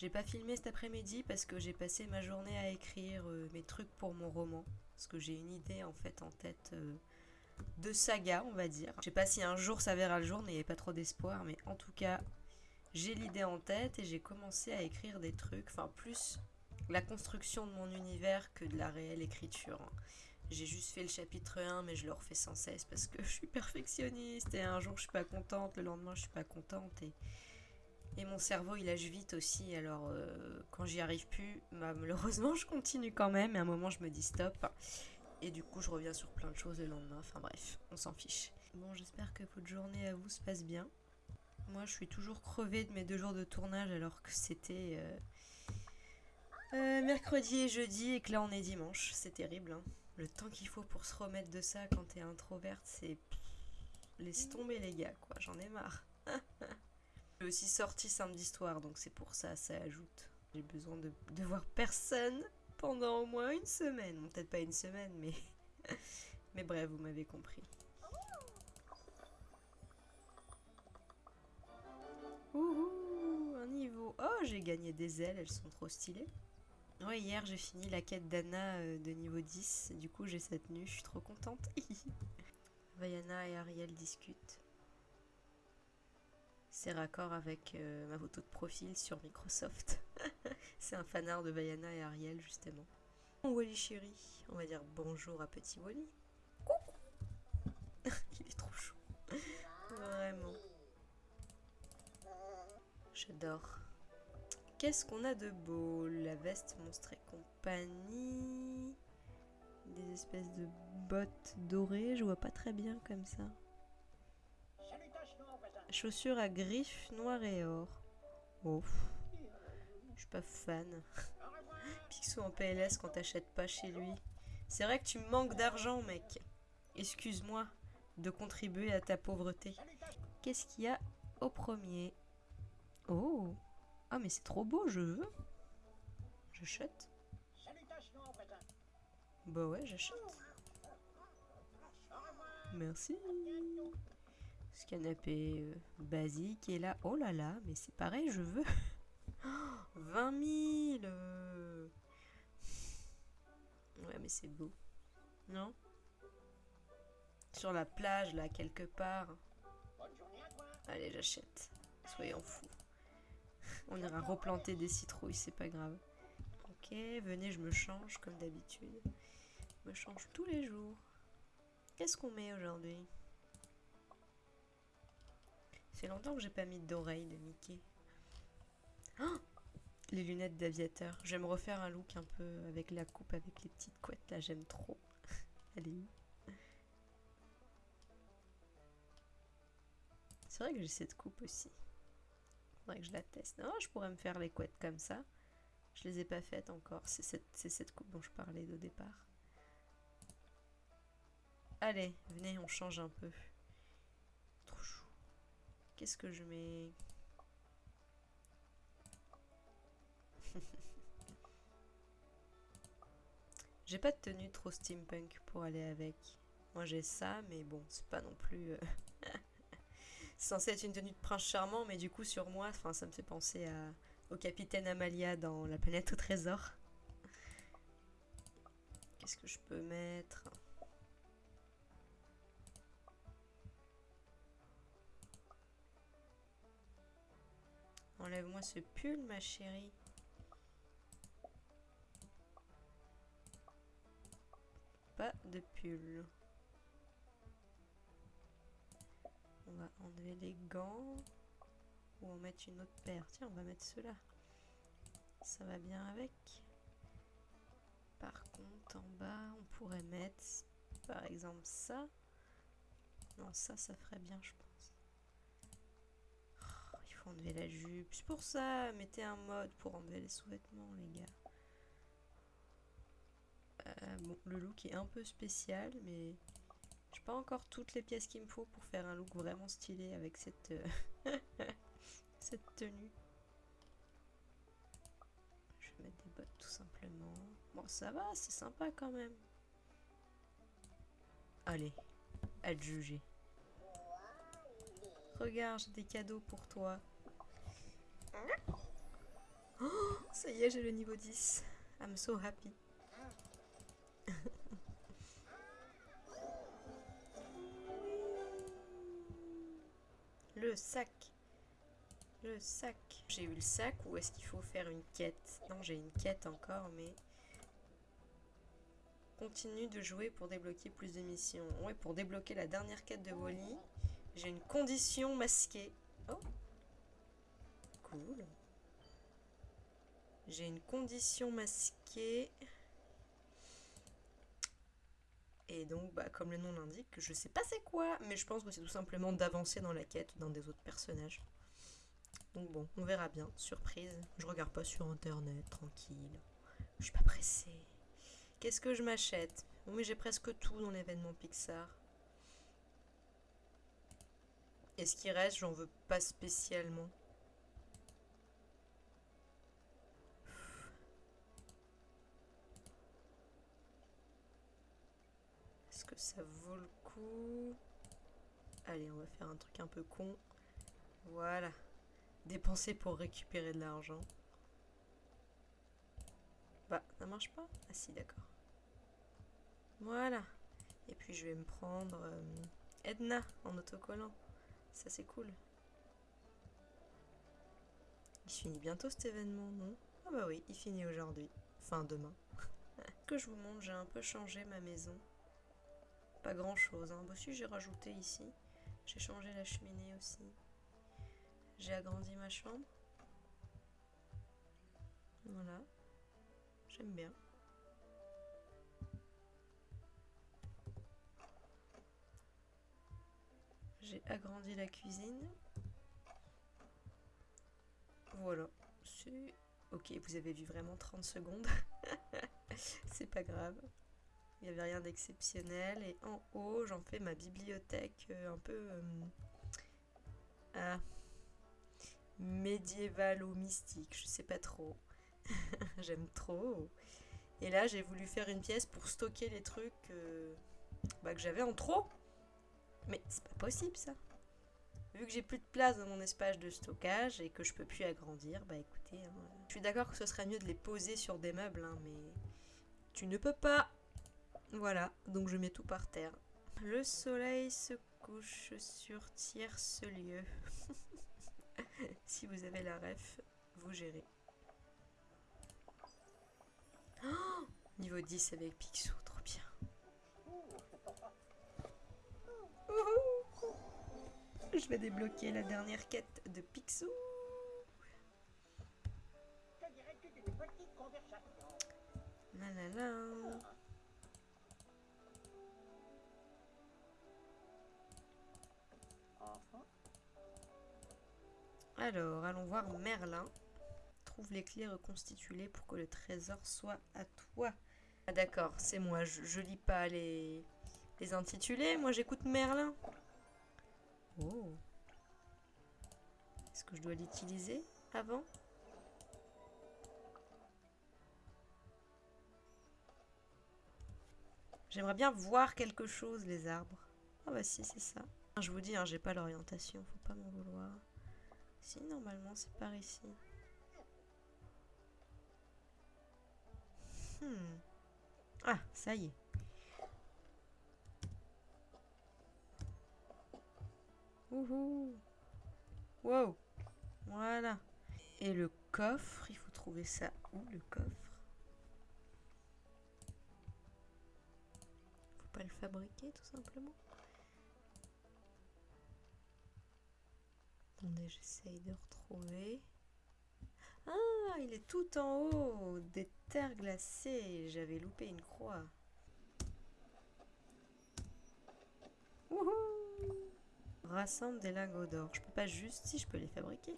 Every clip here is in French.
J'ai pas filmé cet après-midi parce que j'ai passé ma journée à écrire euh, mes trucs pour mon roman. Parce que j'ai une idée en fait en tête euh, de saga, on va dire. Je sais pas si un jour ça verra le jour, n'ayez pas trop d'espoir, mais en tout cas, j'ai l'idée en tête et j'ai commencé à écrire des trucs, enfin plus la construction de mon univers que de la réelle écriture. hein. J'ai juste fait le chapitre 1, mais je le refais sans cesse parce que je suis perfectionniste et un jour je suis pas contente, le lendemain je suis pas contente et mon cerveau il âge vite aussi. Alors euh, quand j'y arrive plus, bah, malheureusement je continue quand même et à un moment je me dis stop. Et du coup je reviens sur plein de choses le lendemain. Enfin bref, on s'en fiche. Bon, j'espère que votre journée à vous se passe bien. Moi je suis toujours crevée de mes deux jours de tournage alors que c'était. euh, euh, mercredi et jeudi et que là on est dimanche, c'est terrible. hein. Le temps qu'il faut pour se remettre de ça quand t'es introverte, c'est... Laisse tomber les gars, quoi, j'en ai marre. J'ai aussi sorti samedi soir, donc c'est pour ça, ça ajoute. J'ai besoin de, voir personne pendant au moins une semaine. Peut-être pas une semaine, mais... mais bref, vous m'avez compris. Ouhou, un niveau. Oh, j'ai gagné des ailes, elles sont trop stylées. Ouais, hier j'ai fini la quête d'Anna euh, de niveau 10, du coup j'ai cette tenue, je suis trop contente. Vaiana et Ariel discutent. C'est raccord avec euh, ma photo de profil sur Microsoft. C'est un fanart de Vaiana et Ariel justement. Wally chéri, on va dire bonjour à petit Wally. Coucou Il est trop chaud. Vraiment. J'adore. Qu'est-ce qu'on a de beau? La veste monstre et compagnie. Des espèces de bottes dorées, je vois pas très bien comme ça. Chaussures à griffes noires et or. Oh, je suis pas fan. Picsou en PLS quand t'achètes pas chez lui. C'est vrai que tu manques d'argent, mec. Excuse-moi de contribuer à ta pauvreté. Qu'est-ce qu'il y a au premier? Oh Ah mais c'est trop beau, je veux. J'achète. Bah ouais, j'achète. Merci. Ce canapé euh, basique est là. Oh là là, mais c'est pareil, je veux. 20 000 euh. Ouais, mais c'est beau. Non? Sur la plage, là, quelque part. Allez, j'achète. Soyons fous. On ira replanter des citrouilles, c'est pas grave. Ok, venez, je me change comme d'habitude. Je me change tous les jours. Qu'est-ce qu'on met aujourd'hui? C'est longtemps que j'ai pas mis d'oreilles de Mickey. Oh les lunettes d'aviateur. Je vais me refaire un look un peu avec la coupe, avec les petites couettes là, j'aime trop. Allez. C'est vrai que j'ai cette coupe aussi. Faudrait que je la teste. Non, je pourrais me faire les couettes comme ça. Je les ai pas faites encore. C'est cette, c'est cette coupe dont je parlais au départ. Allez, venez, on change un peu. Qu'est-ce que je mets J'ai pas de tenue trop steampunk pour aller avec. Moi j'ai ça, mais bon, c'est pas non plus... euh, censé être une tenue de prince charmant, mais du coup sur moi, ça me fait penser au capitaine Amalia dans La planète au trésor. Qu'est-ce que je peux mettre? Enlève-moi ce pull, ma chérie. Pas de pull. On va enlever les gants. Ou en mettre une autre paire. Tiens, on va mettre ceux-là. Ça va bien avec. Par contre, en bas, on pourrait mettre, par exemple, ça. Non, ça, ça ferait bien, je pense. Enlever la jupe. C'est pour ça, mettez un mode pour enlever les sous-vêtements, les gars. Euh, bon, le look est un peu spécial, mais j'ai pas encore toutes les pièces qu'il me faut pour faire un look vraiment stylé avec cette, euh, cette tenue. Je vais mettre des bottes tout simplement. Bon, ça va, c'est sympa quand même. Allez, à te juger. Regarde, j'ai des cadeaux pour toi. Oh, ça y est, j'ai le niveau 10. I'm so happy. le sac. Le sac. J'ai eu le sac ou est-ce qu'il faut faire une quête? Non, j'ai une quête encore, mais... Continue de jouer pour débloquer plus de missions. Ouais, pour débloquer la dernière quête de Wally, j'ai une condition masquée. Oh J'ai une condition masquée. Et donc, bah, comme le nom l'indique, je sais pas c'est quoi, mais je pense que c'est tout simplement d'avancer dans la quête d'un des autres personnages. Donc bon, on verra bien. Surprise. Je regarde pas sur internet, tranquille. Je suis pas pressée. Qu'est-ce que je m'achète? Bon, mais j'ai presque tout dans l'événement Pixar. Et ce qui reste, j'en veux pas spécialement. Ça vaut le coup Allez, on va faire un truc un peu con. Voilà. Dépenser pour récupérer de l'argent. Bah, ça marche pas? Ah si, d'accord. Voilà. Et puis je vais me prendre euh, Edna en autocollant. Ça c'est cool. Il finit bientôt cet événement, non? Ah bah oui, il finit aujourd'hui. Enfin demain. que je vous montre, j'ai un peu changé ma maison. Pas grand chose. Hein. Bah si, j'ai rajouté ici. J'ai changé la cheminée aussi. J'ai agrandi ma chambre. Voilà. J'aime bien. J'ai agrandi la cuisine. Voilà. Ok, vous avez vu vraiment 30 secondes. C'est pas grave. Il n'y avait rien d'exceptionnel. Et en haut, j'en fais ma bibliothèque euh, un peu... Euh, ah, médiéval ou mystique, je sais pas trop. J'aime trop. Et là, j'ai voulu faire une pièce pour stocker les trucs euh, bah, que j'avais en trop. Mais c'est pas possible ça. Vu que j'ai plus de place dans mon espace de stockage et que je peux plus agrandir, bah écoutez, hein, je suis d'accord que ce serait mieux de les poser sur des meubles, hein, mais tu ne peux pas. Voilà, donc je mets tout par terre. Le soleil se couche sur tierce lieu. si vous avez la ref, vous gérez. Oh Niveau 10 avec Picsou, trop bien. Je vais débloquer la dernière quête de Picsou. La la la. Alors, allons voir Merlin. Trouve les clés reconstituées pour que le trésor soit à toi. Ah d'accord, c'est moi. Je, lis pas les, intitulés. Moi, j'écoute Merlin. Oh. Est-ce que je dois l'utiliser avant? J'aimerais bien voir quelque chose, les arbres. Ah bah si, c'est ça. Je vous dis, hein, j'ai pas l'orientation, faut pas m'en vouloir. Si, normalement, c'est par ici. Hmm. Ah, ça y est. Ouhou. Wow. Voilà. Et le coffre, il faut trouver ça où, le coffre? Faut pas le fabriquer, tout simplement? Attendez, j'essaye de retrouver. Ah, il est tout en haut Des terres glacées J'avais loupé une croix. Rassemble des lingots d'or. Je peux pas juste... Si, je peux les fabriquer.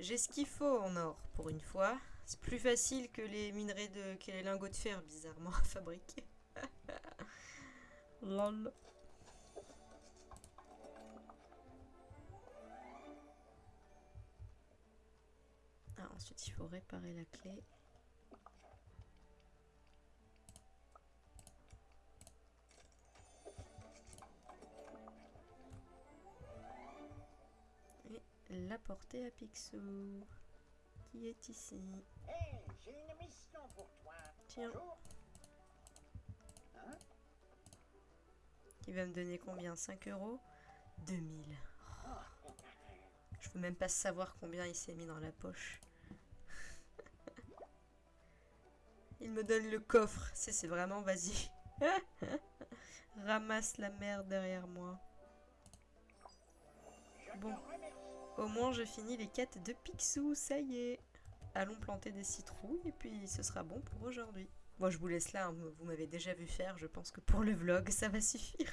J'ai ce qu'il faut en or, pour une fois. C'est plus facile que les minerais de... que les lingots de fer, bizarrement, à fabriquer. Lol. Ensuite, il faut réparer la clé. Et la porter à Picsou. qui est ici? J'ai une mission pour toi. Tiens. Bonjour. Hein? Va me donner combien? 5 euros? 2000. Je veux même pas savoir combien il s'est mis dans la poche. Il me donne le coffre. C'est vraiment vas-y. Ramasse la merde derrière moi. Bon. Au moins, je finis les quêtes de Picsou, ça y est. Allons planter des citrouilles et puis ce sera bon pour aujourd'hui. Bon, je vous laisse là, hein, vous m'avez déjà vu faire, je pense que pour le vlog, ça va suffire.